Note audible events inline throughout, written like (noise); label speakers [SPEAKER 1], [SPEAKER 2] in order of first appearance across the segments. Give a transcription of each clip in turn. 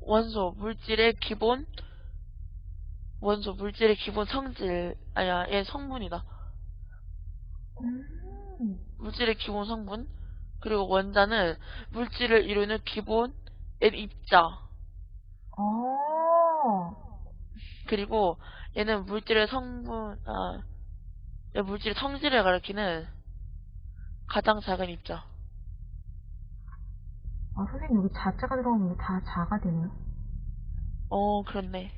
[SPEAKER 1] 원소 물질의 기본 원소 물질의 기본 성질 아니야 얘 성분이다.
[SPEAKER 2] 음.
[SPEAKER 1] 물질의 기본 성분 그리고 원자는 물질을 이루는 기본 N 입자
[SPEAKER 2] 어.
[SPEAKER 1] 그리고 얘는 물질의 성분 아얘 물질의 성질을 가리키는 가장 작은 입자.
[SPEAKER 2] 아, 선생님, 여기 자자가 들어가면 다 자가 되네요?
[SPEAKER 1] 어 그렇네.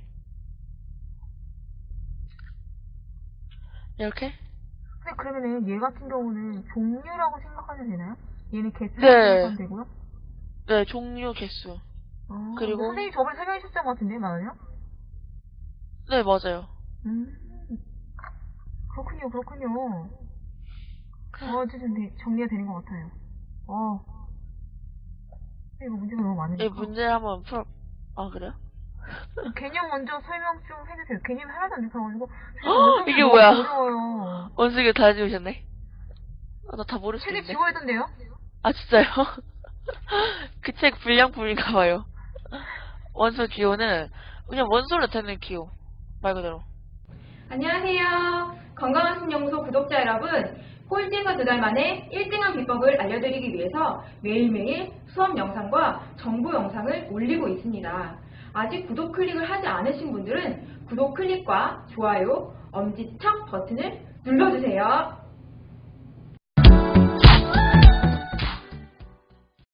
[SPEAKER 1] 이렇게?
[SPEAKER 2] 근데 그러면은 얘 같은 경우는 종류라고 생각하면 되나요? 얘는 개수라고
[SPEAKER 1] 네.
[SPEAKER 2] 생각하면 되고요?
[SPEAKER 1] 네 종류 개수.
[SPEAKER 2] 어,
[SPEAKER 1] 그리고-
[SPEAKER 2] 선생님 저번에 설명해 주셨던 것 같은데, 맞아요?
[SPEAKER 1] 네 맞아요.
[SPEAKER 2] 음. 그렇군요, 그렇군요. 어, 어쨌든 네, 정리가 되는 것 같아요. 어. 이거 문제가 너무 많으니까.
[SPEAKER 1] 이 문제 한번 풀어. 아 그래요? (laughs)
[SPEAKER 2] 개념 먼저 설명 좀 해주세요. 개념이 하나도 안 돼서가지고.
[SPEAKER 1] 헉, (gasps) 이게 뭐야?
[SPEAKER 2] 어려워요.
[SPEAKER 1] 원숭이 다 지우셨네. 아, 나 다 모를 수
[SPEAKER 2] 책에
[SPEAKER 1] 있는데.
[SPEAKER 2] 지워야 된대요?
[SPEAKER 1] 아 진짜요? (laughs) 그 책 불량품인가 봐요. 원소 기호는 그냥 원소로 되는 기호 말 그대로.
[SPEAKER 3] 안녕하세요. 건강한 신연구소 구독자 여러분. 꼴찌에서 두 달 만에 1등한 비법을 알려드리기 위해서 매일매일 수업 영상과 정보 영상을 올리고 있습니다. 아직 구독 클릭을 하지 않으신 분들은 구독 클릭과 좋아요, 엄지척 버튼을.